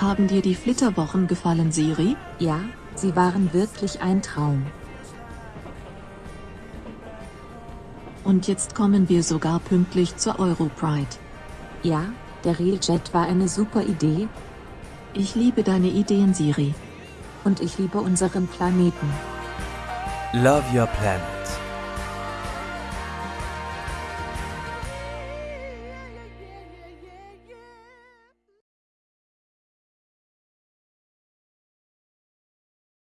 Haben dir die Flitterwochen gefallen, Siri? Ja, sie waren wirklich ein Traum. Und jetzt kommen wir sogar pünktlich zur Europride. Ja, der Railjet war eine super Idee. Ich liebe deine Ideen, Siri. Und ich liebe unseren Planeten. Love your planet.